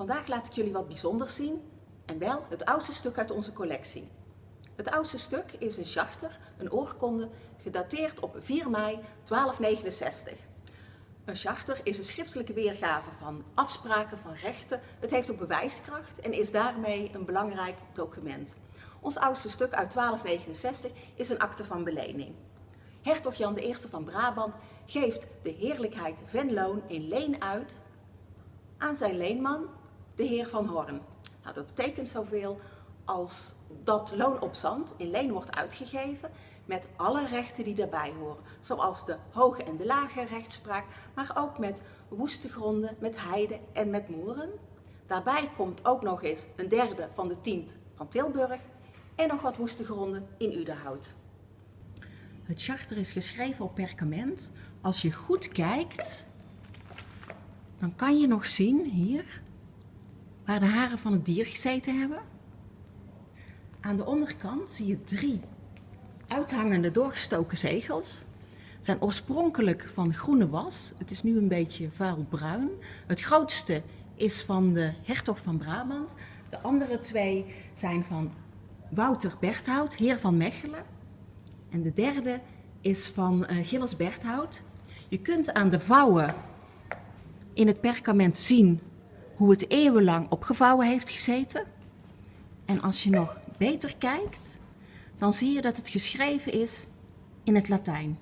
Vandaag laat ik jullie wat bijzonders zien en wel het oudste stuk uit onze collectie. Het oudste stuk is een schachter, een oorkonde, gedateerd op 4 mei 1269. Een schachter is een schriftelijke weergave van afspraken, van rechten. Het heeft ook bewijskracht en is daarmee een belangrijk document. Ons oudste stuk uit 1269 is een akte van belening. Hertog Jan I van Brabant geeft de heerlijkheid Venloon in leen uit aan zijn leenman, de heer van Horn. Nou, dat betekent zoveel als dat loon op zand in leen wordt uitgegeven met alle rechten die daarbij horen, zoals de hoge en de lage rechtspraak, maar ook met woeste gronden, met heide en met moeren. Daarbij komt ook nog eens een derde van de tient van Tilburg en nog wat woeste gronden in Udenhout. Het charter is geschreven op perkament. Als je goed kijkt, dan kan je nog zien hier waar de haren van het dier gezeten hebben. Aan de onderkant zie je drie uithangende doorgestoken zegels. zijn oorspronkelijk van groene was. Het is nu een beetje vuilbruin. Het grootste is van de hertog van Brabant. De andere twee zijn van Wouter Berthout, heer van Mechelen. En de derde is van uh, Gilles Berthout. Je kunt aan de vouwen in het perkament zien hoe het eeuwenlang opgevouwen heeft gezeten. En als je nog beter kijkt, dan zie je dat het geschreven is in het Latijn.